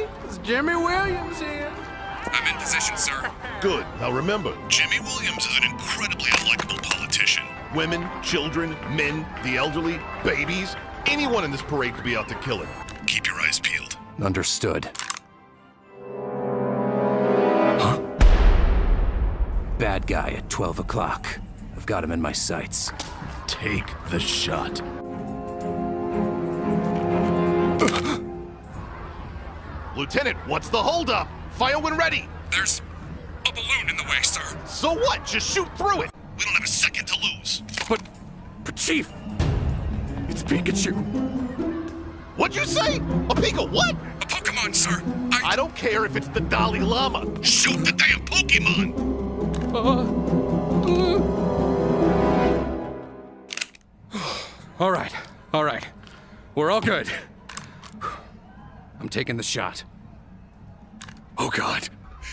Johnny. It's Jimmy Williams here. I'm in position, sir. Good. Now remember, Jimmy Williams is an incredibly unlikable politician. women, children, men, the elderly, babies, anyone in this parade could be out to kill him. Keep your eyes peeled. Understood. Huh? Bad guy at 12 o'clock. I've got him in my sights. Take the shot. Lieutenant, what's the holdup? Fire when ready. There's a balloon in the way, sir. So what? Just shoot through it. We don't have a second to lose. But, but Chief, it's Pikachu. What'd you say? A Pika what? A Pokemon, sir. I, I don't care if it's the Dalai Lama. shoot the damn Pokemon. Uh, uh. All right, all right. We're all good. I'm taking the shot. Oh God,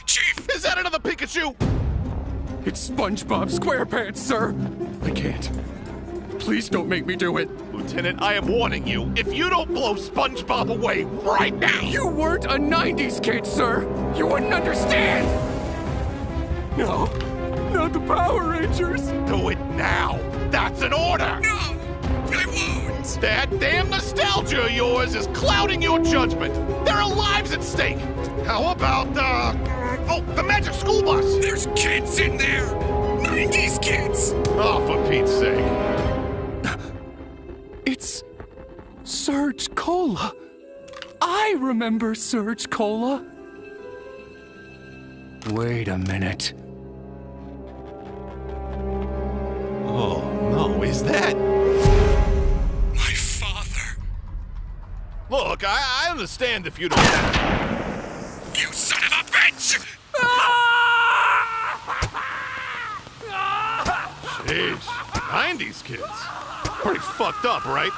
Chief, Is that another Pikachu? it's SpongeBob SquarePants, sir. I can't. Please don't make me do it. Lieutenant, I am warning you. If you don't blow SpongeBob away right now, You weren't a 90s kid, sir. You wouldn't understand. No, not the Power Rangers. do it now. That's an order. no, I won't. That damn nostalgia of yours is clouding your judgment. There are lives at stake. How about the. Oh, the magic school bus. There's kids in there. 90s kids. Oh, for Pete's sake. It's Surge Cola. I remember Surge Cola. Wait a minute. Oh, no, is that. Look, I, I understand if you don't. You son of a bitch! Jeez, 90s kids. Pretty fucked up, right?